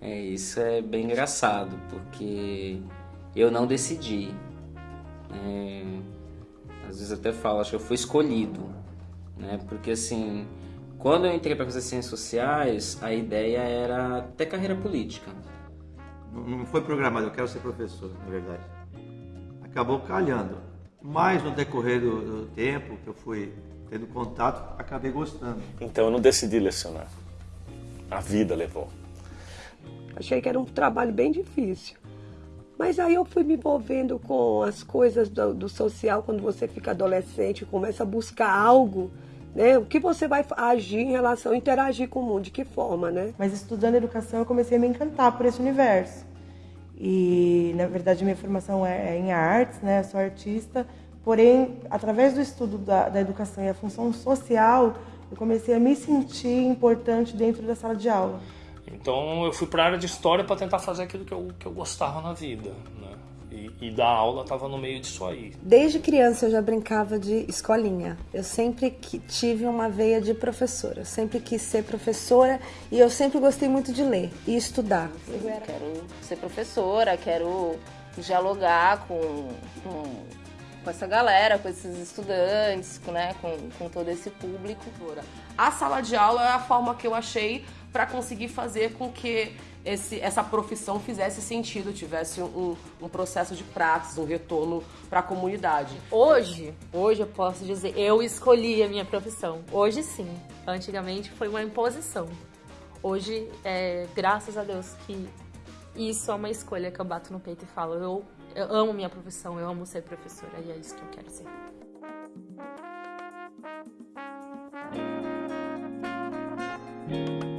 É, isso é bem engraçado, porque eu não decidi. É, às vezes até falo, acho que eu fui escolhido, né? Porque assim, quando eu entrei para fazer ciências sociais, a ideia era ter carreira política. Não foi programado, eu quero ser professor, na verdade. Acabou calhando. Mas no decorrer do, do tempo que eu fui tendo contato, acabei gostando. Então eu não decidi lecionar. A vida levou. Achei que era um trabalho bem difícil. Mas aí eu fui me envolvendo com as coisas do, do social quando você fica adolescente, começa a buscar algo, né? O que você vai agir em relação, interagir com o mundo, de que forma, né? Mas estudando educação eu comecei a me encantar por esse universo. E na verdade minha formação é, é em artes, né? Eu sou artista, porém através do estudo da, da educação e a função social, eu comecei a me sentir importante dentro da sala de aula. Então eu fui para a área de história para tentar fazer aquilo que eu, que eu gostava na vida. Né? E, e dar aula estava no meio disso aí. Desde criança eu já brincava de escolinha. Eu sempre tive uma veia de professora. Eu sempre quis ser professora e eu sempre gostei muito de ler e estudar. Eu quero ser professora, quero dialogar com, com, com essa galera, com esses estudantes, com, né, com, com todo esse público. A sala de aula é a forma que eu achei para conseguir fazer com que esse, essa profissão fizesse sentido, tivesse um, um processo de prática, um retorno para a comunidade. Hoje, hoje eu posso dizer, eu escolhi a minha profissão. Hoje sim. Antigamente foi uma imposição. Hoje, é, graças a Deus que isso é uma escolha que eu bato no peito e falo, eu, eu amo minha profissão, eu amo ser professora e é isso que eu quero ser. Música